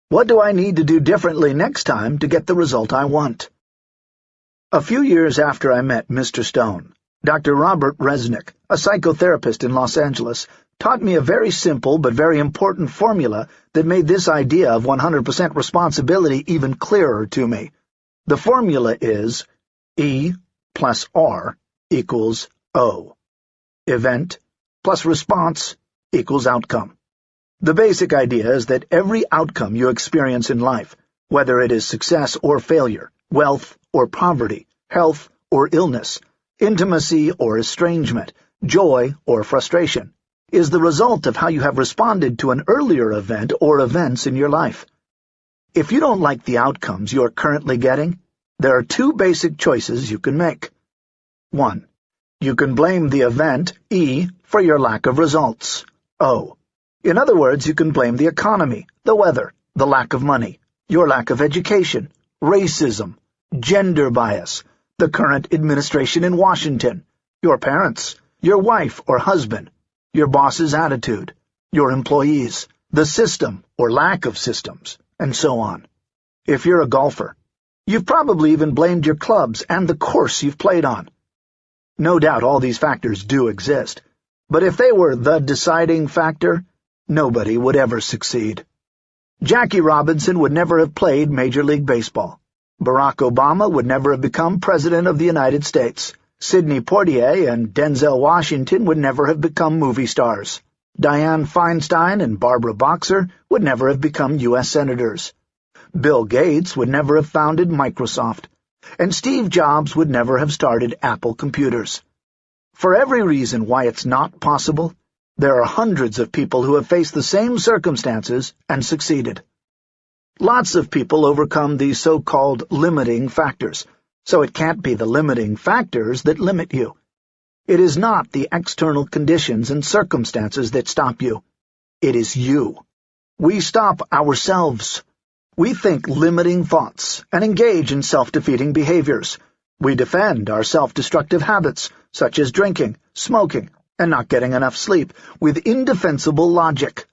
Speaker 1: What do I need to do differently next time to get the result I want? A few years after I met Mr. Stone, Dr. Robert Resnick, a psychotherapist in Los Angeles, taught me a very simple but very important formula that made this idea of 100% responsibility even clearer to me. The formula is E plus R equals O. Event plus response equals outcome. The basic idea is that every outcome you experience in life, whether it is success or failure, wealth or poverty, health or illness, intimacy or estrangement, joy or frustration, is the result of how you have responded to an earlier event or events in your life. If you don't like the outcomes you are currently getting, there are two basic choices you can make. 1. You can blame the event, E, for your lack of results, O. In other words, you can blame the economy, the weather, the lack of money, your lack of education, racism, gender bias, the current administration in Washington, your parents, your wife or husband, your boss's attitude, your employees, the system or lack of systems, and so on. If you're a golfer, you've probably even blamed your clubs and the course you've played on. No doubt all these factors do exist, but if they were the deciding factor, nobody would ever succeed. Jackie Robinson would never have played Major League Baseball. Barack Obama would never have become President of the United States. Sidney Poitier and Denzel Washington would never have become movie stars. Dianne Feinstein and Barbara Boxer would never have become U.S. Senators. Bill Gates would never have founded Microsoft and Steve Jobs would never have started Apple Computers. For every reason why it's not possible, there are hundreds of people who have faced the same circumstances and succeeded. Lots of people overcome these so-called limiting factors, so it can't be the limiting factors that limit you. It is not the external conditions and circumstances that stop you. It is you. We stop ourselves. We think limiting thoughts and engage in self-defeating behaviors. We defend our self-destructive habits, such as drinking, smoking, and not getting enough sleep, with indefensible logic.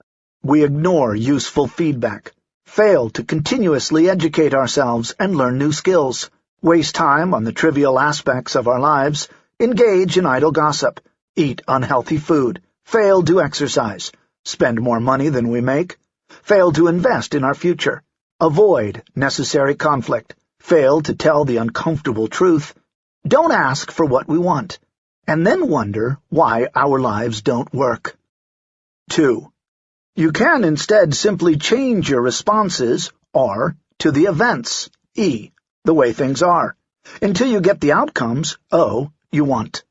Speaker 1: We ignore useful feedback, fail to continuously educate ourselves and learn new skills, waste time on the trivial aspects of our lives, engage in idle gossip, eat unhealthy food, fail to exercise, spend more money than we make, fail to invest in our future, Avoid necessary conflict. Fail to tell the uncomfortable truth. Don't ask for what we want. And then wonder why our lives don't work. 2. You can instead simply change your responses, R, to the events, E, the way things are, until you get the outcomes, O, you want.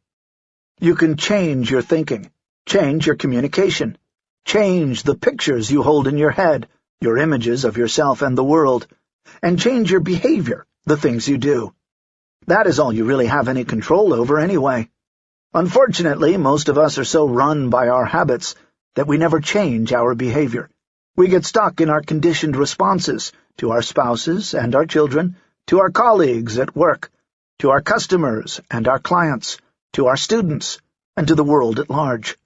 Speaker 1: You can change your thinking, change your communication, change the pictures you hold in your head, your images of yourself and the world, and change your behavior, the things you do. That is all you really have any control over anyway. Unfortunately, most of us are so run by our habits that we never change our behavior. We get stuck in our conditioned responses to our spouses and our children, to our colleagues at work, to our customers and our clients, to our students, and to the world at large.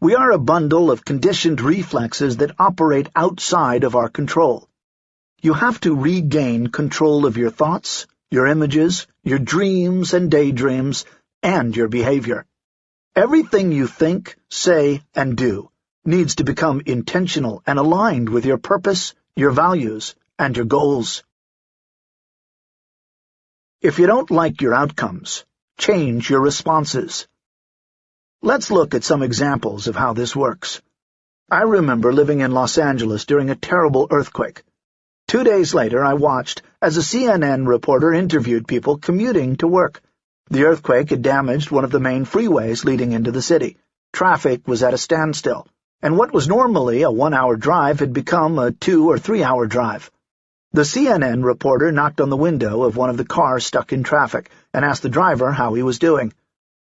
Speaker 1: We are a bundle of conditioned reflexes that operate outside of our control. You have to regain control of your thoughts, your images, your dreams and daydreams, and your behavior. Everything you think, say, and do needs to become intentional and aligned with your purpose, your values, and your goals. If you don't like your outcomes, change your responses. Let's look at some examples of how this works. I remember living in Los Angeles during a terrible earthquake. Two days later, I watched as a CNN reporter interviewed people commuting to work. The earthquake had damaged one of the main freeways leading into the city. Traffic was at a standstill, and what was normally a one-hour drive had become a two- or three-hour drive. The CNN reporter knocked on the window of one of the cars stuck in traffic and asked the driver how he was doing.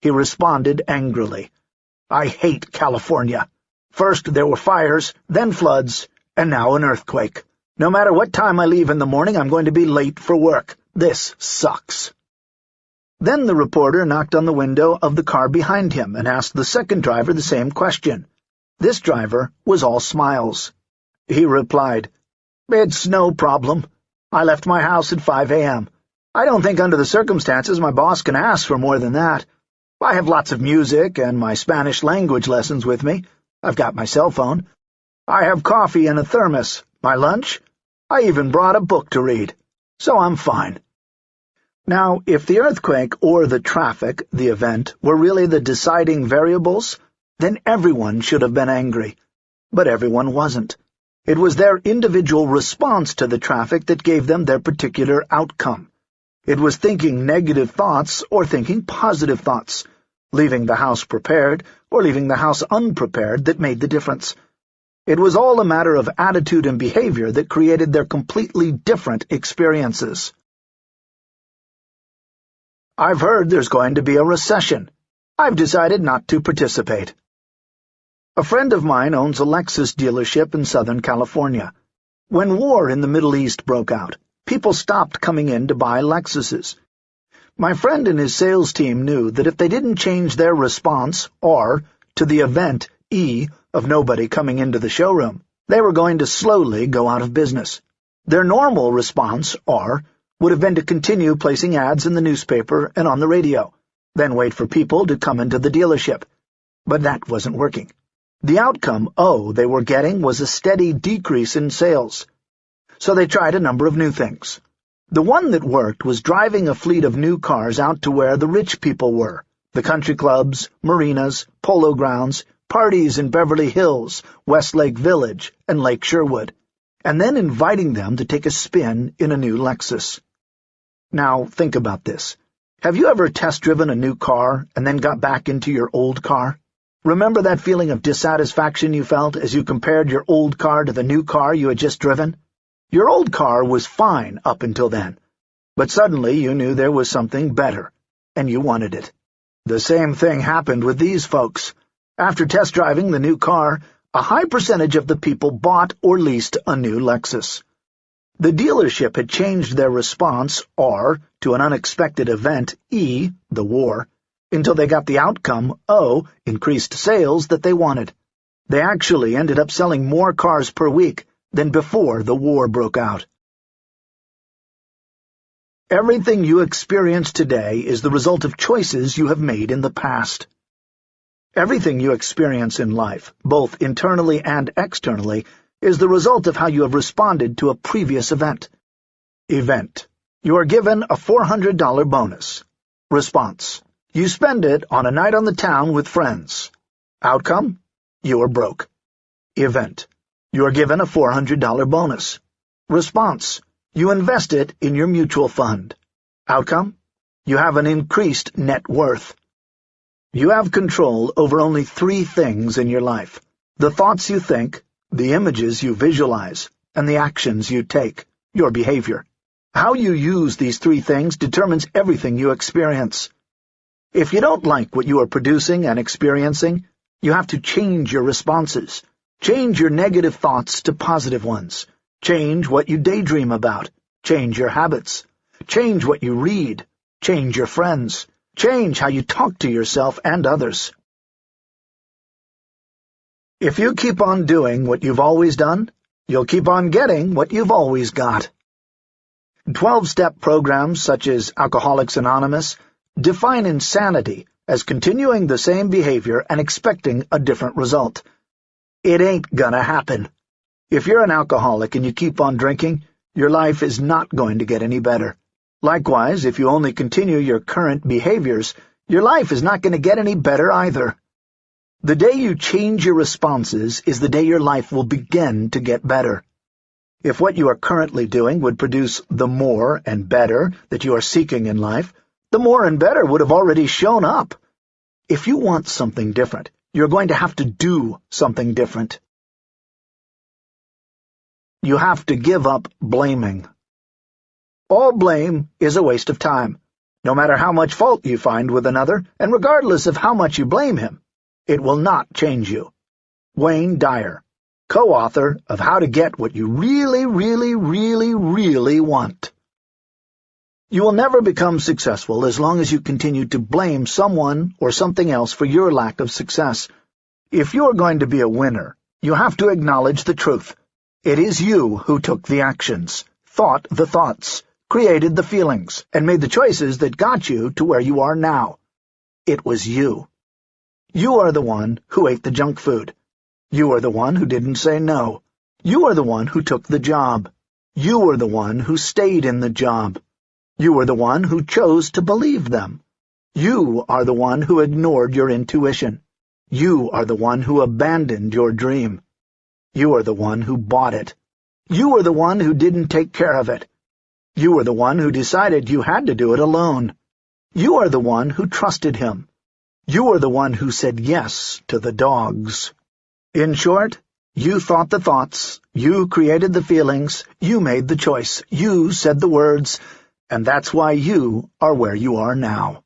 Speaker 1: He responded angrily, I hate California. First there were fires, then floods, and now an earthquake. No matter what time I leave in the morning, I'm going to be late for work. This sucks. Then the reporter knocked on the window of the car behind him and asked the second driver the same question. This driver was all smiles. He replied, It's no problem. I left my house at 5 a.m. I don't think under the circumstances my boss can ask for more than that. I have lots of music and my Spanish language lessons with me. I've got my cell phone. I have coffee and a thermos. My lunch? I even brought a book to read. So I'm fine. Now, if the earthquake or the traffic, the event, were really the deciding variables, then everyone should have been angry. But everyone wasn't. It was their individual response to the traffic that gave them their particular outcome. It was thinking negative thoughts or thinking positive thoughts, leaving the house prepared or leaving the house unprepared that made the difference. It was all a matter of attitude and behavior that created their completely different experiences. I've heard there's going to be a recession. I've decided not to participate. A friend of mine owns a Lexus dealership in Southern California. When war in the Middle East broke out, people stopped coming in to buy Lexuses. My friend and his sales team knew that if they didn't change their response, R, to the event, E, of nobody coming into the showroom, they were going to slowly go out of business. Their normal response, R, would have been to continue placing ads in the newspaper and on the radio, then wait for people to come into the dealership. But that wasn't working. The outcome, oh, they were getting was a steady decrease in sales. So they tried a number of new things. The one that worked was driving a fleet of new cars out to where the rich people were, the country clubs, marinas, polo grounds, parties in Beverly Hills, Westlake Village, and Lake Sherwood, and then inviting them to take a spin in a new Lexus. Now, think about this. Have you ever test-driven a new car and then got back into your old car? Remember that feeling of dissatisfaction you felt as you compared your old car to the new car you had just driven? Your old car was fine up until then, but suddenly you knew there was something better, and you wanted it. The same thing happened with these folks. After test driving the new car, a high percentage of the people bought or leased a new Lexus. The dealership had changed their response, R, to an unexpected event, E, the war, until they got the outcome, O, increased sales, that they wanted. They actually ended up selling more cars per week than before the war broke out. Everything you experience today is the result of choices you have made in the past. Everything you experience in life, both internally and externally, is the result of how you have responded to a previous event. Event. You are given a $400 bonus. Response. You spend it on a night on the town with friends. Outcome. You are broke. Event. You are given a $400 bonus. Response. You invest it in your mutual fund. Outcome. You have an increased net worth. You have control over only three things in your life. The thoughts you think, the images you visualize, and the actions you take, your behavior. How you use these three things determines everything you experience. If you don't like what you are producing and experiencing, you have to change your responses. Change your negative thoughts to positive ones. Change what you daydream about. Change your habits. Change what you read. Change your friends. Change how you talk to yourself and others. If you keep on doing what you've always done, you'll keep on getting what you've always got. Twelve-step programs such as Alcoholics Anonymous define insanity as continuing the same behavior and expecting a different result. It ain't gonna happen. If you're an alcoholic and you keep on drinking, your life is not going to get any better. Likewise, if you only continue your current behaviors, your life is not going to get any better either. The day you change your responses is the day your life will begin to get better. If what you are currently doing would produce the more and better that you are seeking in life, the more and better would have already shown up. If you want something different, you're going to have to do something different. You have to give up blaming. All blame is a waste of time, no matter how much fault you find with another, and regardless of how much you blame him. It will not change you. Wayne Dyer, co-author of How to Get What You Really, Really, Really, Really Want. You will never become successful as long as you continue to blame someone or something else for your lack of success. If you are going to be a winner, you have to acknowledge the truth. It is you who took the actions, thought the thoughts, created the feelings, and made the choices that got you to where you are now. It was you. You are the one who ate the junk food. You are the one who didn't say no. You are the one who took the job. You are the one who stayed in the job. You are the one who chose to believe them. You are the one who ignored your intuition. You are the one who abandoned your dream. You are the one who bought it. You are the one who didn't take care of it. You are the one who decided you had to do it alone. You are the one who trusted him. You are the one who said yes to the dogs. In short, you thought the thoughts, you created the feelings, you made the choice, you said the words, and that's why you are where you are now.